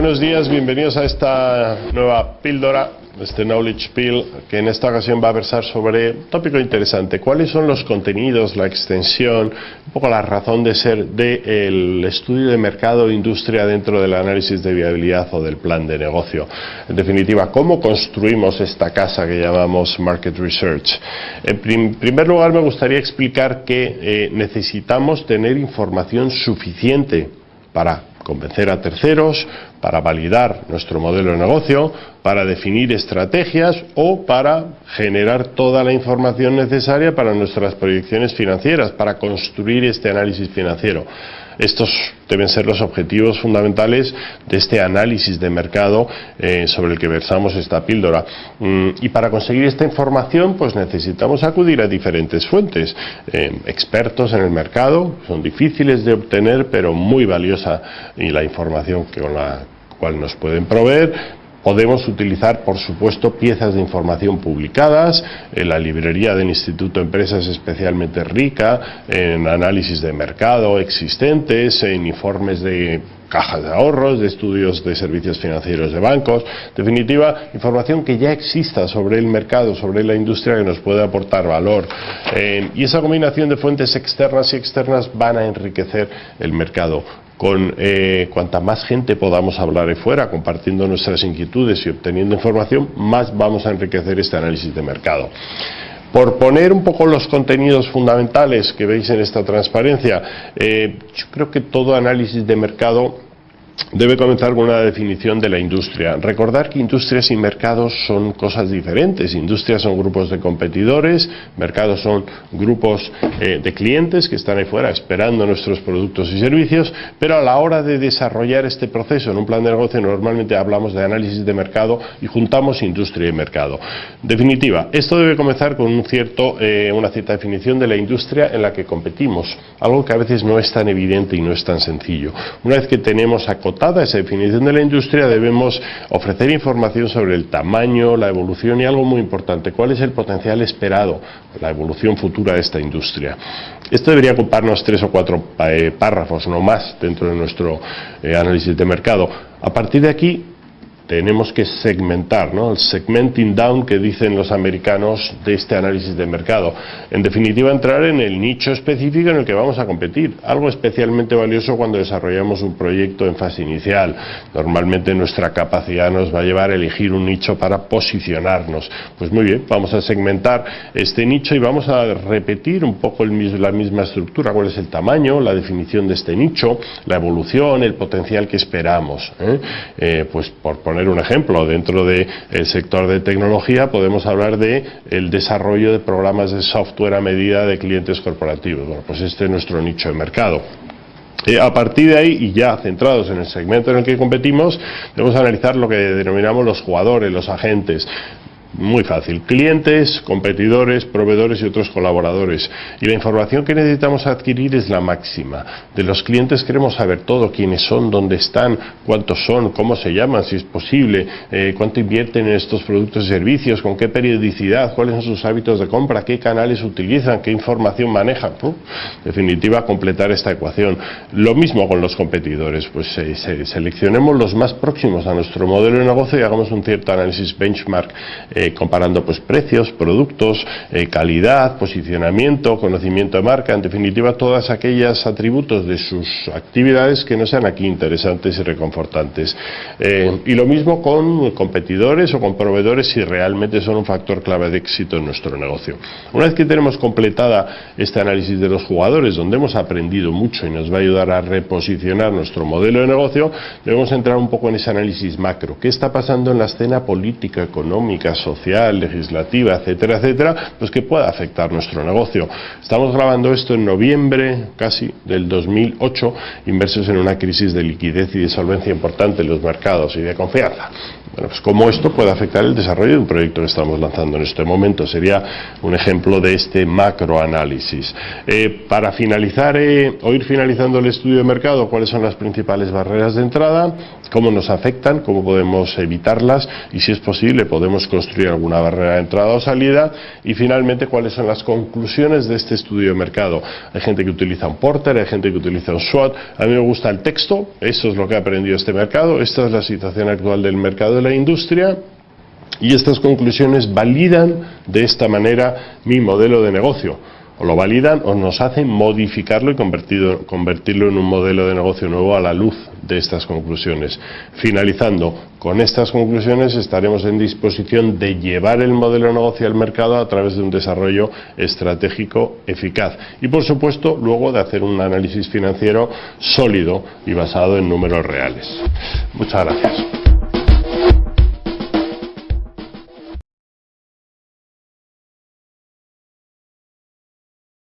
buenos días, bienvenidos a esta nueva píldora, este Knowledge Pill, que en esta ocasión va a versar sobre un tópico interesante. ¿Cuáles son los contenidos, la extensión, un poco la razón de ser del estudio de mercado e industria dentro del análisis de viabilidad o del plan de negocio? En definitiva, ¿cómo construimos esta casa que llamamos Market Research? En primer lugar, me gustaría explicar que eh, necesitamos tener información suficiente para convencer a terceros, para validar nuestro modelo de negocio, para definir estrategias o para generar toda la información necesaria para nuestras proyecciones financieras, para construir este análisis financiero. Estos deben ser los objetivos fundamentales de este análisis de mercado eh, sobre el que versamos esta píldora. Mm, y para conseguir esta información, pues necesitamos acudir a diferentes fuentes. Eh, expertos en el mercado, son difíciles de obtener, pero muy valiosa la información con la cual nos pueden proveer. Podemos utilizar, por supuesto, piezas de información publicadas, en la librería del Instituto Empresas especialmente rica, en análisis de mercado existentes, en informes de cajas de ahorros, de estudios de servicios financieros de bancos, definitiva, información que ya exista sobre el mercado, sobre la industria que nos puede aportar valor. Eh, y esa combinación de fuentes externas y externas van a enriquecer el mercado con eh, cuanta más gente podamos hablar de fuera, compartiendo nuestras inquietudes y obteniendo información, más vamos a enriquecer este análisis de mercado. Por poner un poco los contenidos fundamentales que veis en esta transparencia, eh, yo creo que todo análisis de mercado debe comenzar con una definición de la industria. Recordar que industrias y mercados son cosas diferentes. Industrias son grupos de competidores, mercados son grupos eh, de clientes que están ahí fuera esperando nuestros productos y servicios, pero a la hora de desarrollar este proceso en un plan de negocio normalmente hablamos de análisis de mercado y juntamos industria y mercado. Definitiva, esto debe comenzar con eh, una cierta definición de la industria en la que competimos, algo que a veces no es tan evidente y no es tan sencillo. Una vez que tenemos acotada esa definición de la industria, debemos ofrecer información sobre el tamaño, la evolución y algo muy importante, cuál es el potencial esperado, la evolución futura de esta industria. Esto debería ocuparnos tres o cuatro eh, párrafos, no más, dentro de nuestro eh, análisis de mercado. A partir de aquí, tenemos que segmentar, ¿no? el segmenting down que dicen los americanos de este análisis de mercado. En definitiva, entrar en el nicho específico en el que vamos a competir, algo especialmente valioso cuando desarrollamos un proyecto en fase inicial. Normalmente nuestra capacidad nos va a llevar a elegir un nicho para posicionarnos. Pues muy bien, vamos a segmentar este nicho y vamos a repetir un poco la misma estructura, cuál es el tamaño, la definición de este nicho, la evolución, el potencial que esperamos. ¿eh? Eh, pues por poner un ejemplo, dentro del sector de tecnología podemos hablar de el desarrollo de programas de software a medida de clientes corporativos. Bueno, pues este es nuestro nicho de mercado. Eh, a partir de ahí, y ya centrados en el segmento en el que competimos, debemos analizar lo que denominamos los jugadores, los agentes. Muy fácil. Clientes, competidores, proveedores y otros colaboradores. Y la información que necesitamos adquirir es la máxima. De los clientes queremos saber todo, quiénes son, dónde están, cuántos son, cómo se llaman, si es posible, eh, cuánto invierten en estos productos y servicios, con qué periodicidad, cuáles son sus hábitos de compra, qué canales utilizan, qué información manejan. definitiva, completar esta ecuación. Lo mismo con los competidores. Pues eh, seleccionemos los más próximos a nuestro modelo de negocio y hagamos un cierto análisis benchmark. Eh, comparando pues precios, productos, eh, calidad, posicionamiento, conocimiento de marca, en definitiva todas aquellas atributos de sus actividades que no sean aquí interesantes y reconfortantes. Eh, y lo mismo con competidores o con proveedores si realmente son un factor clave de éxito en nuestro negocio. Una vez que tenemos completada este análisis de los jugadores, donde hemos aprendido mucho y nos va a ayudar a reposicionar nuestro modelo de negocio, debemos entrar un poco en ese análisis macro. ¿Qué está pasando en la escena política, económica, social? Social, legislativa, etcétera, etcétera, pues que pueda afectar nuestro negocio. Estamos grabando esto en noviembre casi del 2008, inmersos en una crisis de liquidez y de solvencia importante en los mercados y de confianza. Bueno, pues cómo esto puede afectar el desarrollo de un proyecto que estamos lanzando en este momento. Sería un ejemplo de este macroanálisis. Eh, para finalizar eh, o ir finalizando el estudio de mercado, ¿cuáles son las principales barreras de entrada? ¿Cómo nos afectan? ¿Cómo podemos evitarlas? Y si es posible, podemos construir alguna barrera de entrada o salida. Y finalmente, ¿cuáles son las conclusiones de este estudio de mercado? Hay gente que utiliza un Porter, hay gente que utiliza un SWOT. A mí me gusta el texto, eso es lo que ha aprendido este mercado, esta es la situación actual del mercado de la industria y estas conclusiones validan de esta manera mi modelo de negocio. O lo validan o nos hacen modificarlo y convertirlo en un modelo de negocio nuevo a la luz de estas conclusiones. Finalizando, con estas conclusiones estaremos en disposición de llevar el modelo de negocio al mercado a través de un desarrollo estratégico eficaz. Y por supuesto, luego de hacer un análisis financiero sólido y basado en números reales. Muchas gracias.